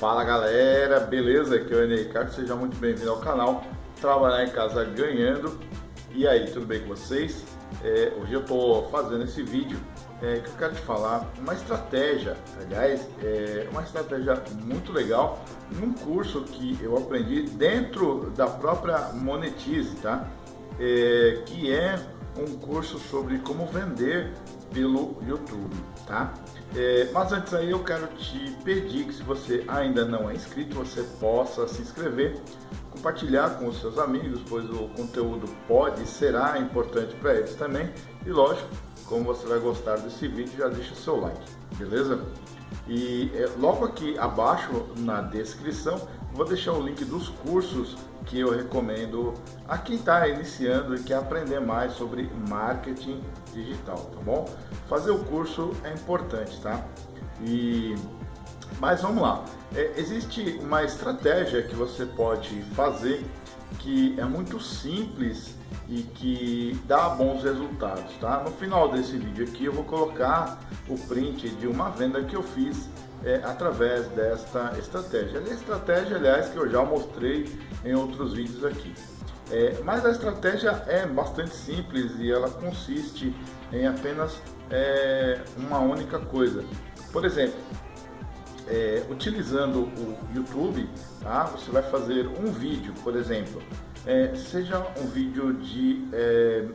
Fala galera, beleza? Aqui é o Enei Ricardo, seja muito bem-vindo ao canal Trabalhar em Casa Ganhando. E aí, tudo bem com vocês? É, hoje eu estou fazendo esse vídeo é, que eu quero te falar uma estratégia, aliás, é uma estratégia muito legal num curso que eu aprendi dentro da própria Monetize, tá? É, que é um curso sobre como vender pelo YouTube, tá? É, mas antes aí eu quero te pedir que se você ainda não é inscrito, você possa se inscrever, compartilhar com os seus amigos, pois o conteúdo pode e será importante para eles também. E lógico, como você vai gostar desse vídeo, já deixa seu like, beleza? E é, logo aqui abaixo na descrição vou deixar o link dos cursos que eu recomendo a quem está iniciando e quer aprender mais sobre marketing digital, tá bom? Fazer o curso é importante, tá? E mas vamos lá, é, existe uma estratégia que você pode fazer que é muito simples e que dá bons resultados, tá? No final desse vídeo aqui eu vou colocar o print de uma venda que eu fiz é, através desta estratégia. A estratégia, aliás, que eu já mostrei em outros vídeos aqui. É, mas a estratégia é bastante simples e ela consiste em apenas é, uma única coisa. Por exemplo, é, utilizando o YouTube, tá? você vai fazer um vídeo, por exemplo, é, seja um vídeo de... É,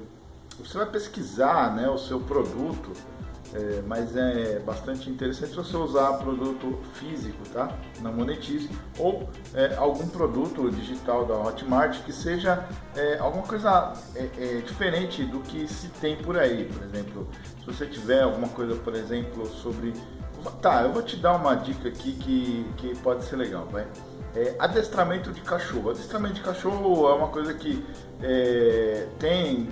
você vai pesquisar né, o seu produto, é, mas é bastante interessante você usar produto físico, tá? Na Monetize ou é, algum produto digital da Hotmart que seja é, alguma coisa é, é, diferente do que se tem por aí. Por exemplo, se você tiver alguma coisa, por exemplo, sobre... Tá, eu vou te dar uma dica aqui que, que pode ser legal, vai? É, adestramento de cachorro. Adestramento de cachorro é uma coisa que é, tem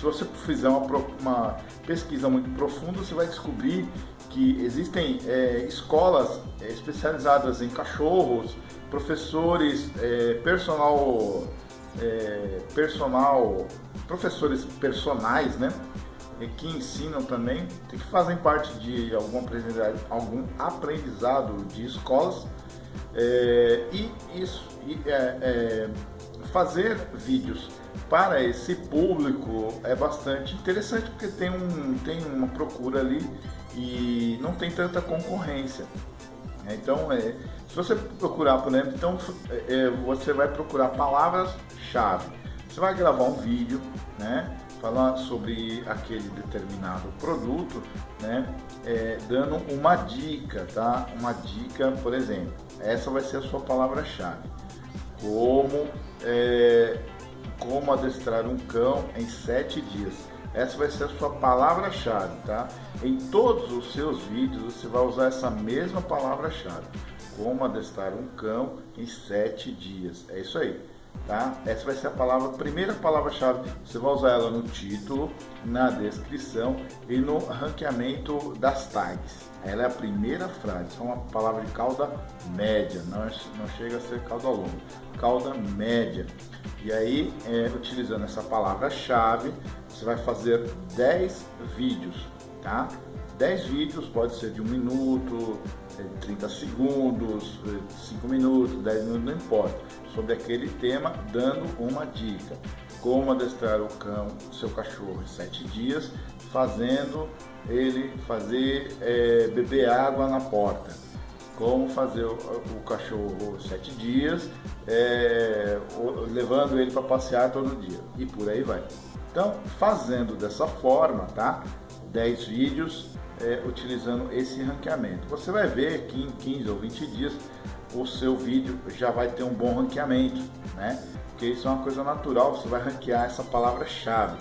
se você fizer uma, uma, pesquisa muito profunda, você vai descobrir que existem é, escolas é, especializadas em cachorros, professores, é, personal, é, personal, professores personais, né? que ensinam também, que fazem parte de algum aprendizado, algum aprendizado de escolas é, e isso e, é, fazer vídeos para esse público é bastante interessante porque tem, um, tem uma procura ali e não tem tanta concorrência. Então, é, se você procurar, por exemplo, então, é, você vai procurar palavras-chave. Você vai gravar um vídeo, né, falando sobre aquele determinado produto, né, é, dando uma dica, tá? Uma dica, por exemplo, essa vai ser a sua palavra-chave. Como é, como adestrar um cão em sete dias. Essa vai ser a sua palavra-chave, tá? Em todos os seus vídeos você vai usar essa mesma palavra-chave. Como adestrar um cão em sete dias. É isso aí, tá? Essa vai ser a palavra, primeira palavra-chave. Você vai usar ela no título, na descrição e no ranqueamento das tags. Ela é a primeira frase, é uma palavra de cauda média, não, não chega a ser cauda longa, cauda média. E aí, é, utilizando essa palavra-chave, você vai fazer 10 vídeos, tá? 10 vídeos, pode ser de 1 minuto, 30 segundos, 5 minutos, 10 minutos, não importa, sobre aquele tema, dando uma dica. Como adestrar o cão, seu cachorro em 7 dias, fazendo ele fazer é, beber água na porta. Como fazer o, o cachorro 7 dias, é, levando ele para passear todo dia. E por aí vai. Então, fazendo dessa forma, tá? 10 vídeos é, utilizando esse ranqueamento. Você vai ver que em 15 ou 20 dias o seu vídeo já vai ter um bom ranqueamento, né? Porque isso é uma coisa natural, você vai ranquear essa palavra-chave,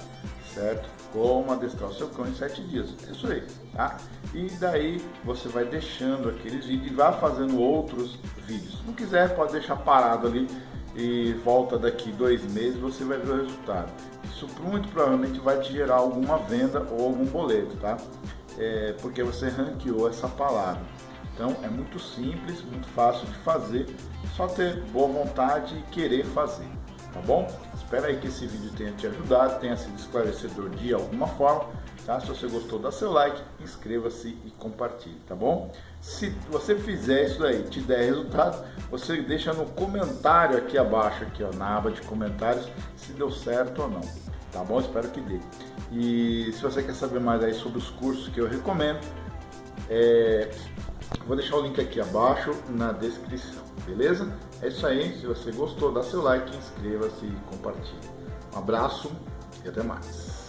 certo? Como adestrar o seu cão em 7 dias. É isso aí, tá? E daí você vai deixando aqueles vídeos e vai fazendo outros vídeos. Se não quiser, pode deixar parado ali e volta daqui dois meses você vai ver o resultado. Isso muito provavelmente vai te gerar alguma venda ou algum boleto, tá? É, porque você ranqueou essa palavra. Então é muito simples, muito fácil de fazer, só ter boa vontade e querer fazer. tá bom? Espero aí que esse vídeo tenha te ajudado, tenha sido esclarecedor de alguma forma, tá? Se você gostou, dá seu like, inscreva-se e compartilhe, tá bom? Se você fizer isso aí, te der resultado, você deixa no comentário aqui abaixo, aqui ó, na aba de comentários, se deu certo ou não, tá bom? Espero que dê. E se você quer saber mais aí sobre os cursos que eu recomendo, é, vou deixar o link aqui abaixo na descrição, beleza? É isso aí, se você gostou, dá seu like, inscreva-se e compartilhe. Um abraço e até mais.